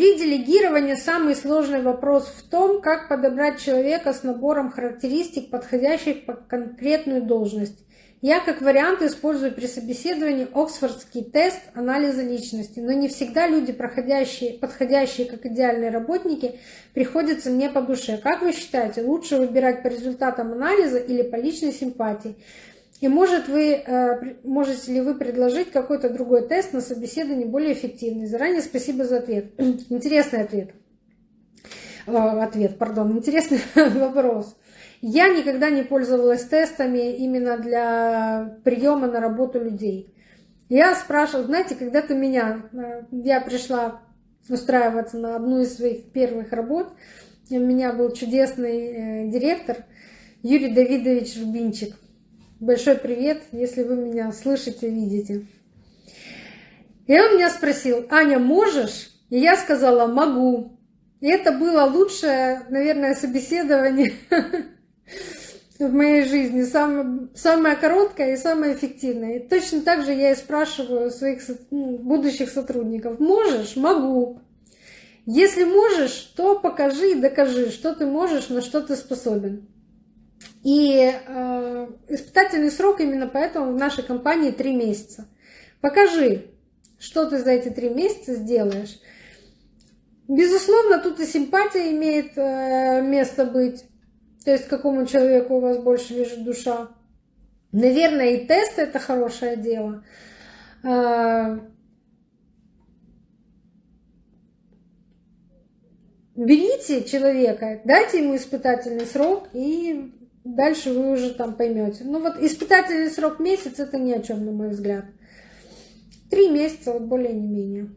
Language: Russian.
При делегировании самый сложный вопрос в том, как подобрать человека с набором характеристик, подходящих под конкретную должность. Я как вариант использую при собеседовании Оксфордский тест анализа личности, но не всегда люди, проходящие, подходящие как идеальные работники, приходятся мне по душе. Как вы считаете, лучше выбирать по результатам анализа или по личной симпатии? И может вы, э, можете ли вы предложить какой-то другой тест на собеседование более эффективный? Заранее спасибо за ответ. Интересный ответ. Ответ, пардон, интересный вопрос. Я никогда не пользовалась тестами именно для приема на работу людей. Я спрашивала, знаете, когда-то меня, э, я пришла устраиваться на одну из своих первых работ, у меня был чудесный э, директор Юрий Давидович Рубинчик. Большой привет, если вы меня слышите, видите. И он меня спросил, Аня, можешь? И я сказала, могу. И это было лучшее, наверное, собеседование в моей жизни, самое, самое короткое и самое эффективное. И точно так же я и спрашиваю своих ну, будущих сотрудников, можешь? Могу. Если можешь, то покажи и докажи, что ты можешь, на что ты способен. И э, испытательный срок именно поэтому в нашей компании три месяца. Покажи, что ты за эти три месяца сделаешь. Безусловно, тут и симпатия имеет э, место быть. То есть какому человеку у вас больше лежит душа. Наверное, и тест это хорошее дело. А, берите человека, дайте ему испытательный срок, и дальше вы уже там поймете. Ну вот испытательный срок месяц это ни о чем, на мой взгляд. Три месяца, вот более не менее.